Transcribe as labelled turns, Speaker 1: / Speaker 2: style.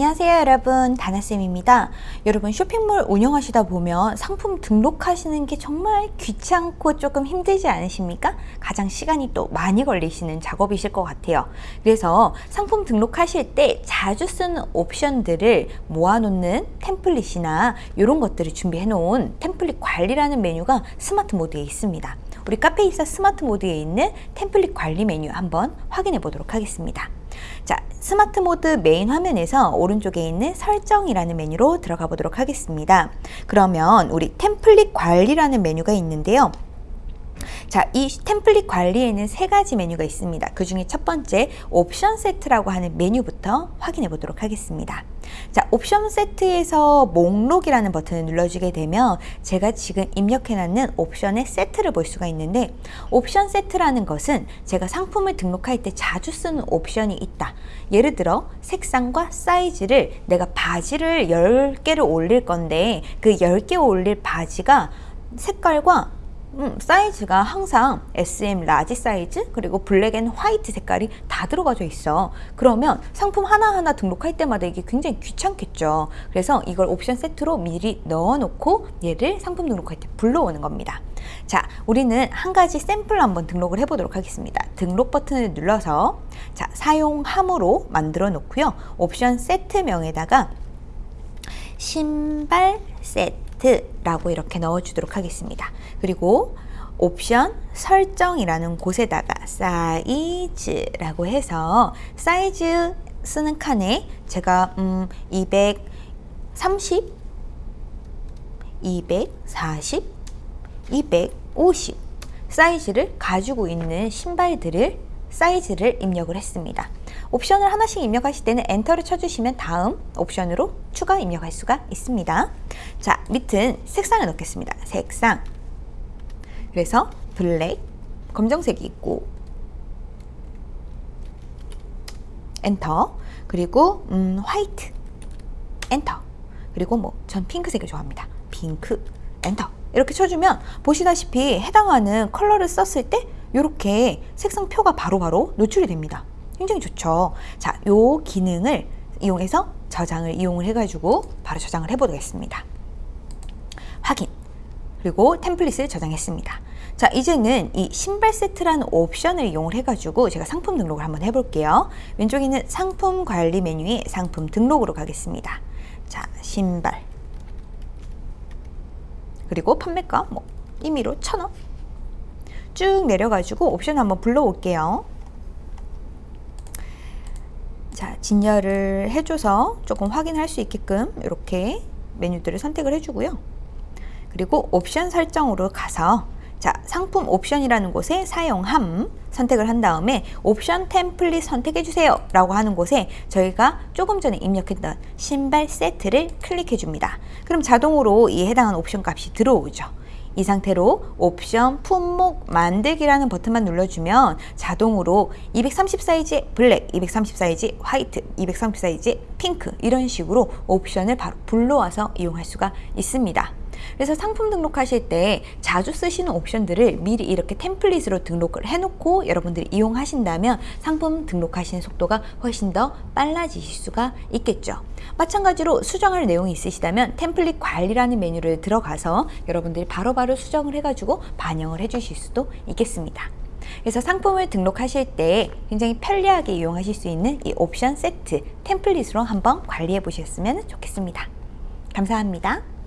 Speaker 1: 안녕하세요 여러분. 다나쌤입니다. 여러분 쇼핑몰 운영하시다 보면 상품 등록하시는 게 정말 귀찮고 조금 힘들지 않으십니까? 가장 시간이 또 많이 걸리시는 작업이실 것 같아요. 그래서 상품 등록하실 때 자주 쓰는 옵션들을 모아놓는 템플릿이나 이런 것들을 준비해 놓은 템플릿 관리라는 메뉴가 스마트 모드에 있습니다. 우리 카페24 스마트 모드에 있는 템플릿 관리 메뉴 한번 확인해 보도록 하겠습니다 자, 스마트 모드 메인 화면에서 오른쪽에 있는 설정이라는 메뉴로 들어가 보도록 하겠습니다. 그러면 우리 템플릿 관리라는 메뉴가 있는데요. 자, 이 템플릿 관리에는 세 가지 메뉴가 있습니다. 그 중에 첫 번째 옵션 세트라고 하는 메뉴부터 확인해 보도록 하겠습니다. 자, 옵션 세트에서 목록이라는 버튼을 눌러주게 되면 제가 지금 입력해 놨는 옵션의 세트를 볼 수가 있는데 옵션 세트라는 것은 제가 상품을 등록할 때 자주 쓰는 옵션이 있다. 예를 들어 색상과 사이즈를 내가 바지를 10개를 올릴 건데 그 10개 올릴 바지가 색깔과 음, 사이즈가 항상 SM 라지 사이즈 그리고 black and white 색깔이 다 들어가져 있어. 그러면 상품 하나하나 등록할 때마다 이게 굉장히 귀찮겠죠. 그래서 이걸 옵션 세트로 미리 넣어 놓고 얘를 상품 등록할 때 불러오는 겁니다. 자 우리는 한 가지 샘플 한번 등록을 해 보도록 하겠습니다. 등록 버튼을 눌러서 자 사용함으로 만들어 놓고요. 옵션 세트명에다가 신발 세트 라고 이렇게 넣어주도록 하겠습니다. 그리고 옵션 설정이라는 곳에다가 사이즈라고 해서 사이즈 쓰는 칸에 제가 음 230, 240, 250 사이즈를 가지고 있는 신발들을 사이즈를 입력을 했습니다. 옵션을 하나씩 입력하실 때는 엔터를 쳐주시면 다음 옵션으로 추가 입력할 수가 있습니다. 자, 밑은 색상을 넣겠습니다. 색상. 그래서 블랙, 검정색이 있고 엔터. 그리고 음, 화이트. 엔터. 그리고 뭐 전 핑크색을 좋아합니다. 핑크. 엔터. 이렇게 쳐주면 보시다시피 해당하는 컬러를 썼을 때 이렇게 색상표가 바로바로 바로 노출이 됩니다. 굉장히 좋죠. 자, 요 기능을 이용해서 저장을 이용을 해가지고 바로 저장을 해보겠습니다. 확인. 그리고 템플릿을 저장했습니다. 자, 이제는 이 신발 세트라는 옵션을 이용을 해가지고 제가 상품 등록을 한번 해볼게요. 왼쪽에 있는 상품 관리 메뉴에 상품 등록으로 가겠습니다. 자, 신발. 그리고 판매가 뭐 임의로 천원. 쭉 내려가지고 옵션 한번 불러올게요. 자, 진열을 해줘서 조금 확인할 수 있게끔 이렇게 메뉴들을 선택을 해주고요. 그리고 옵션 설정으로 가서 자, 상품 옵션이라는 곳에 사용함 선택을 한 다음에 옵션 템플릿 선택해 주세요 라고 하는 곳에 저희가 조금 전에 입력했던 신발 세트를 클릭해 줍니다. 그럼 자동으로 이 해당하는 옵션 값이 들어오죠. 이 상태로 옵션 품목 만들기라는 버튼만 눌러주면 자동으로 230 사이즈의 블랙, 230 사이즈 화이트, 230 사이즈 핑크 이런 식으로 옵션을 바로 불러와서 이용할 수가 있습니다. 그래서 상품 등록하실 때 자주 쓰시는 옵션들을 미리 이렇게 템플릿으로 등록을 해놓고 여러분들이 이용하신다면 상품 등록하시는 속도가 훨씬 더 빨라지실 수가 있겠죠. 마찬가지로 수정할 내용이 있으시다면 템플릿 관리라는 메뉴를 들어가서 여러분들이 바로바로 바로 수정을 해가지고 반영을 해주실 수도 있겠습니다. 그래서 상품을 등록하실 때 굉장히 편리하게 이용하실 수 있는 이 옵션 세트 템플릿으로 한번 관리해 보셨으면 좋겠습니다. 감사합니다.